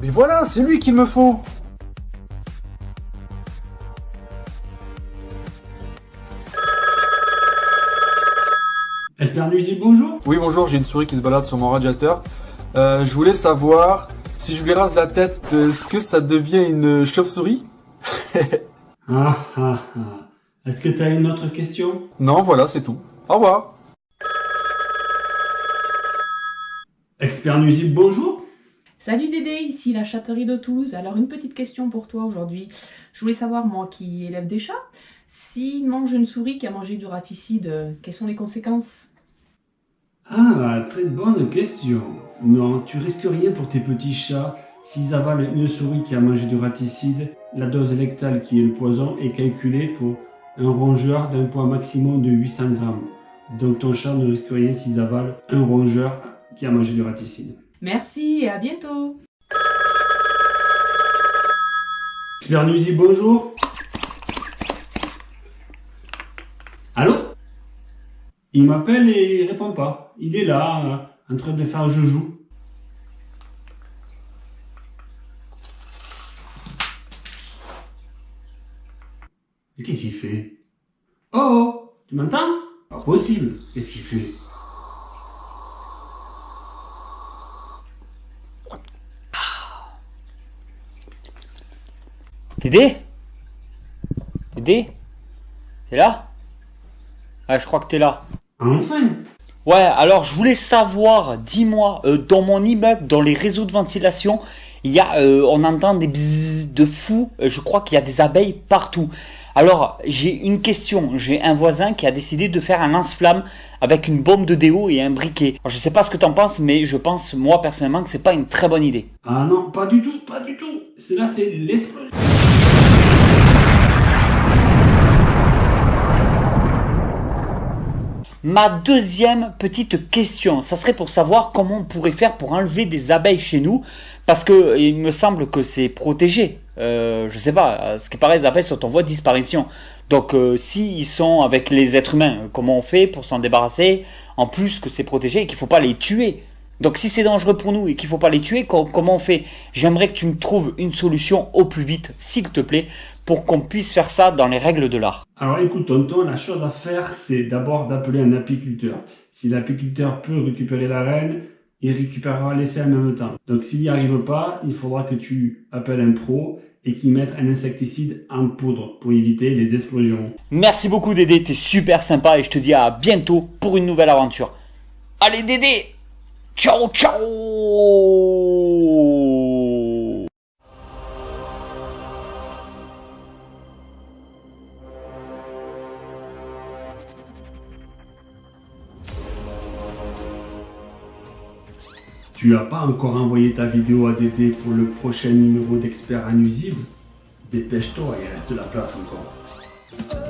Mais voilà, c'est lui qu'il me faut Esther Nuisible, bonjour Oui, bonjour, j'ai une souris qui se balade sur mon radiateur. Euh, je voulais savoir, si je lui rase la tête, est-ce que ça devient une chauve-souris? Ah ah ah. Est-ce que tu as une autre question? Non, voilà, c'est tout. Au revoir Expert Nuisible, bonjour Salut Dédé, ici la châterie de Toulouse. Alors une petite question pour toi aujourd'hui. Je voulais savoir, moi qui élève des chats, s'il mange une souris qui a mangé du raticide, quelles sont les conséquences? Ah, très bonne question. Non, tu risques rien pour tes petits chats. S'ils avalent une souris qui a mangé du raticide, la dose lectale qui est le poison est calculée pour un rongeur d'un poids maximum de 800 grammes. Donc ton chat ne risque rien s'ils avalent un rongeur qui a mangé du raticide. Merci et à bientôt Expert Nuisible, bonjour Allô? Il m'appelle et il répond pas. Il est là, euh, en train de faire joujou. Et qu'est-ce qu'il fait? Oh, oh Tu m'entends? Pas possible. Qu'est-ce qu'il fait? Dédé Dédé T'es là? Ouais, je crois que t'es là. Enfin Ouais, alors je voulais savoir, dis-moi, euh, dans mon immeuble, dans les réseaux de ventilation, il y a, euh, on entend des bzzz de fou, euh, je crois qu'il y a des abeilles partout. Alors, j'ai une question, j'ai un voisin qui a décidé de faire un lance-flamme avec une bombe de déo et un briquet. Alors, je sais pas ce que t'en penses, mais je pense, moi personnellement, que c'est pas une très bonne idée. Ah non, pas du tout, pas du tout. C'est là, c'est l'explosion. Ma deuxième petite question, ça serait pour savoir comment on pourrait faire pour enlever des abeilles chez nous, parce que il me semble que c'est protégé. Euh, je sais pas, ce qui paraît, les abeilles sont en voie de disparition. Donc, euh, s'ils sont avec les êtres humains, comment on fait pour s'en débarrasser En plus que c'est protégé et qu'il faut pas les tuer? Donc, si c'est dangereux pour nous et qu'il faut pas les tuer, co- comment on fait? J'aimerais que tu me trouves une solution au plus vite, s'il te plaît, pour qu'on puisse faire ça dans les règles de l'art. Alors écoute tonton, la chose à faire, c'est d'abord d'appeler un apiculteur. Si l'apiculteur peut récupérer la reine, il récupérera l'essai en même temps. Donc s'il n'y arrive pas, il faudra que tu appelles un pro et qu'il mette un insecticide en poudre pour éviter les explosions. Merci beaucoup Dédé, t'es super sympa et je te dis à bientôt pour une nouvelle aventure. Allez Dédé Ciao ciao Tu n'as pas encore envoyé ta vidéo à Dédé pour le prochain numéro d'Expert Nuisible Dépêche-toi, il reste de la place encore.